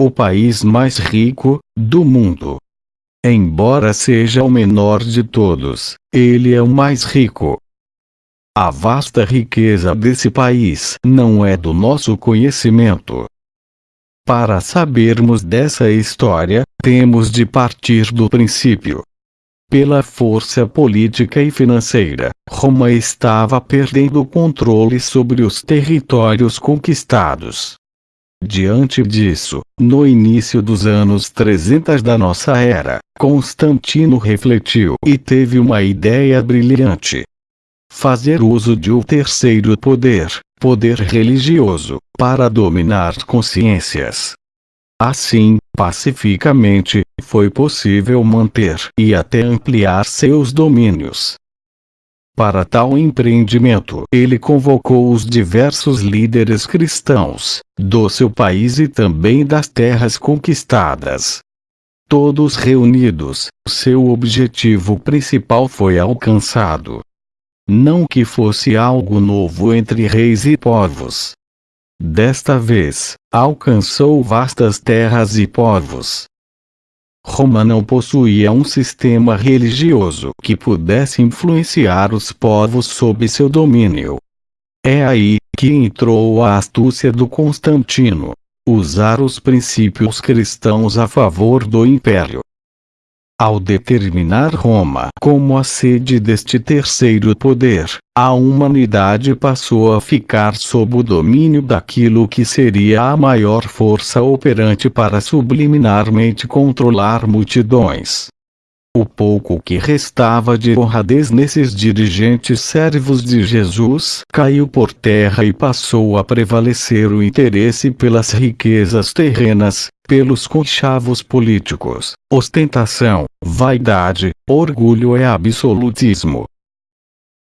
o país mais rico do mundo. Embora seja o menor de todos, ele é o mais rico. A vasta riqueza desse país não é do nosso conhecimento. Para sabermos dessa história, temos de partir do princípio. Pela força política e financeira, Roma estava perdendo o controle sobre os territórios conquistados. Diante disso, no início dos anos 300 da nossa era, Constantino refletiu e teve uma ideia brilhante. Fazer uso de o terceiro poder, poder religioso, para dominar consciências. Assim, pacificamente, foi possível manter e até ampliar seus domínios. Para tal empreendimento, ele convocou os diversos líderes cristãos, do seu país e também das terras conquistadas. Todos reunidos, seu objetivo principal foi alcançado. Não que fosse algo novo entre reis e povos. Desta vez, alcançou vastas terras e povos, Roma não possuía um sistema religioso que pudesse influenciar os povos sob seu domínio. É aí que entrou a astúcia do Constantino. Usar os princípios cristãos a favor do império. Ao determinar Roma como a sede deste terceiro poder, a humanidade passou a ficar sob o domínio daquilo que seria a maior força operante para subliminarmente controlar multidões. O pouco que restava de honradez nesses dirigentes servos de Jesus caiu por terra e passou a prevalecer o interesse pelas riquezas terrenas, pelos conchavos políticos, ostentação, vaidade, orgulho e absolutismo.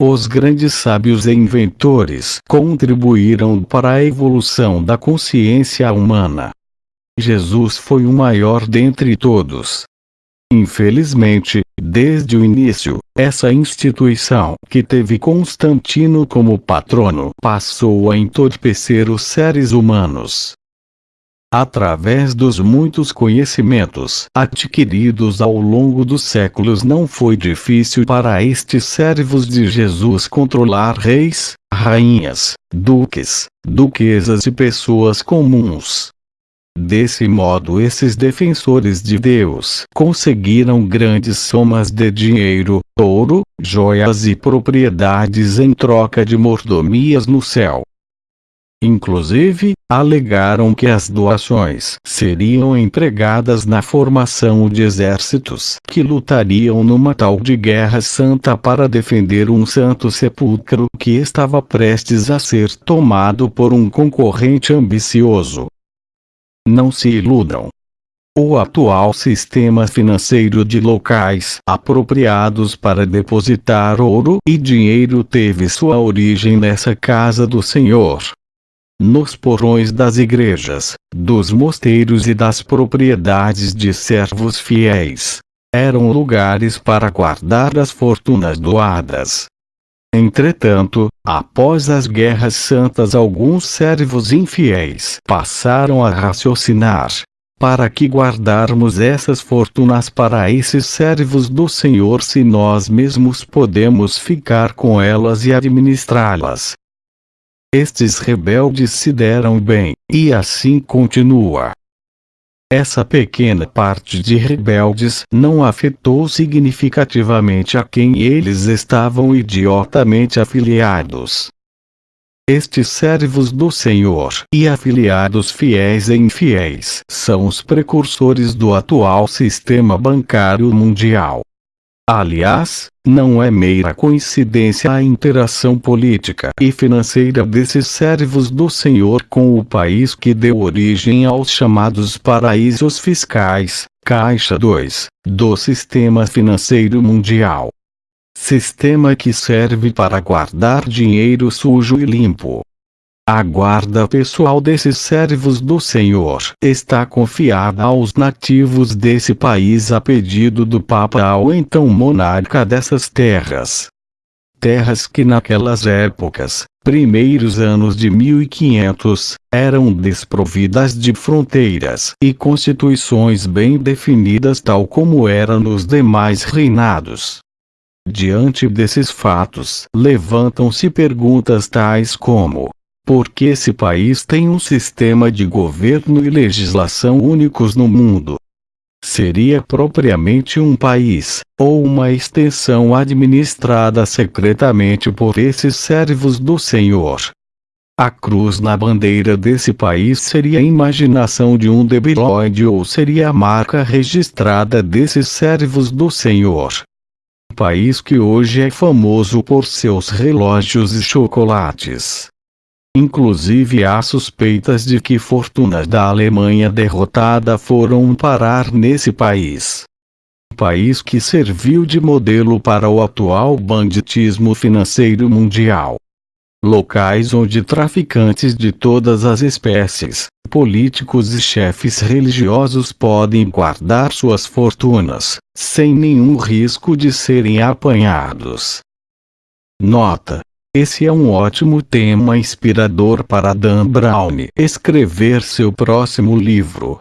Os grandes sábios e inventores contribuíram para a evolução da consciência humana. Jesus foi o maior dentre todos. Infelizmente, desde o início, essa instituição, que teve Constantino como patrono, passou a entorpecer os seres humanos. Através dos muitos conhecimentos adquiridos ao longo dos séculos não foi difícil para estes servos de Jesus controlar reis, rainhas, duques, duquesas e pessoas comuns. Desse modo esses defensores de Deus conseguiram grandes somas de dinheiro, ouro, joias e propriedades em troca de mordomias no céu. Inclusive, alegaram que as doações seriam empregadas na formação de exércitos que lutariam numa tal de guerra santa para defender um santo sepulcro que estava prestes a ser tomado por um concorrente ambicioso. Não se iludam. O atual sistema financeiro de locais apropriados para depositar ouro e dinheiro teve sua origem nessa casa do Senhor, nos porões das igrejas, dos mosteiros e das propriedades de servos fiéis. Eram lugares para guardar as fortunas doadas. Entretanto, após as guerras santas alguns servos infiéis passaram a raciocinar. Para que guardarmos essas fortunas para esses servos do Senhor se nós mesmos podemos ficar com elas e administrá-las? Estes rebeldes se deram bem, e assim continua. Essa pequena parte de rebeldes não afetou significativamente a quem eles estavam idiotamente afiliados. Estes servos do Senhor e afiliados fiéis e infiéis são os precursores do atual sistema bancário mundial. Aliás, não é meira coincidência a interação política e financeira desses servos do Senhor com o país que deu origem aos chamados paraísos fiscais, Caixa 2, do sistema financeiro mundial. Sistema que serve para guardar dinheiro sujo e limpo, a guarda pessoal desses servos do Senhor está confiada aos nativos desse país a pedido do Papa ao então monarca dessas terras. Terras que naquelas épocas primeiros anos de 1500, eram desprovidas de fronteiras e constituições bem definidas tal como era nos demais reinados. Diante desses fatos, levantam-se perguntas tais como: por que esse país tem um sistema de governo e legislação únicos no mundo? Seria propriamente um país, ou uma extensão administrada secretamente por esses servos do Senhor? A cruz na bandeira desse país seria a imaginação de um debilóide ou seria a marca registrada desses servos do Senhor? País que hoje é famoso por seus relógios e chocolates. Inclusive há suspeitas de que fortunas da Alemanha derrotada foram parar nesse país. País que serviu de modelo para o atual banditismo financeiro mundial. Locais onde traficantes de todas as espécies, políticos e chefes religiosos podem guardar suas fortunas, sem nenhum risco de serem apanhados. Nota esse é um ótimo tema inspirador para Dan Brown escrever seu próximo livro.